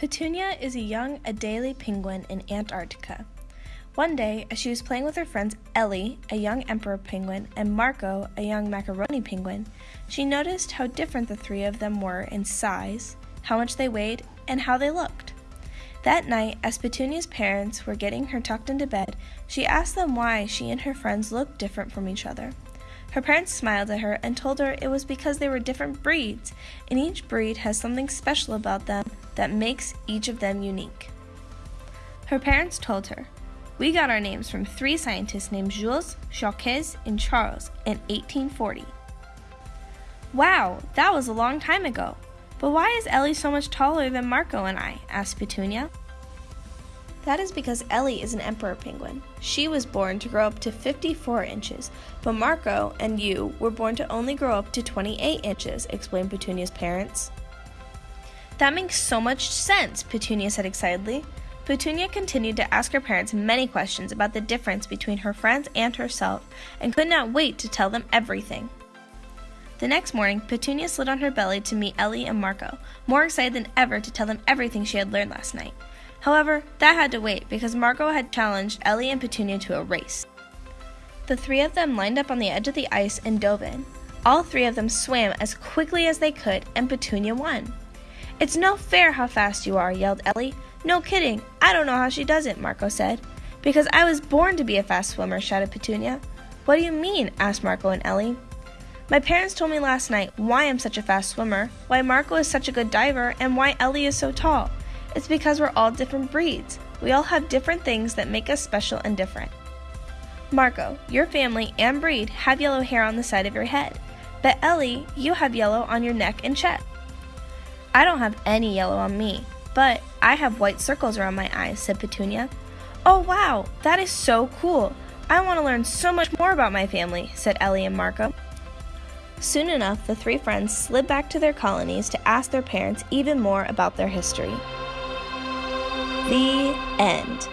Petunia is a young Adelie penguin in Antarctica. One day, as she was playing with her friends Ellie, a young emperor penguin, and Marco, a young macaroni penguin, she noticed how different the three of them were in size, how much they weighed, and how they looked. That night, as Petunia's parents were getting her tucked into bed, she asked them why she and her friends looked different from each other. Her parents smiled at her and told her it was because they were different breeds, and each breed has something special about them that makes each of them unique. Her parents told her, We got our names from three scientists named Jules, Jacques, and Charles in 1840. Wow, that was a long time ago. But why is Ellie so much taller than Marco and I? asked Petunia. That is because Ellie is an emperor penguin. She was born to grow up to 54 inches, but Marco and you were born to only grow up to 28 inches, explained Petunia's parents. That makes so much sense, Petunia said excitedly. Petunia continued to ask her parents many questions about the difference between her friends and herself and could not wait to tell them everything. The next morning, Petunia slid on her belly to meet Ellie and Marco, more excited than ever to tell them everything she had learned last night. However, that had to wait because Marco had challenged Ellie and Petunia to a race. The three of them lined up on the edge of the ice and dove in. All three of them swam as quickly as they could, and Petunia won. It's no fair how fast you are, yelled Ellie. No kidding, I don't know how she does it, Marco said. Because I was born to be a fast swimmer, shouted Petunia. What do you mean? asked Marco and Ellie. My parents told me last night why I'm such a fast swimmer, why Marco is such a good diver, and why Ellie is so tall. It's because we're all different breeds. We all have different things that make us special and different. Marco, your family and breed have yellow hair on the side of your head, but Ellie, you have yellow on your neck and chest. I don't have any yellow on me, but I have white circles around my eyes, said Petunia. Oh wow, that is so cool. I want to learn so much more about my family, said Ellie and Marco. Soon enough, the three friends slid back to their colonies to ask their parents even more about their history. The end.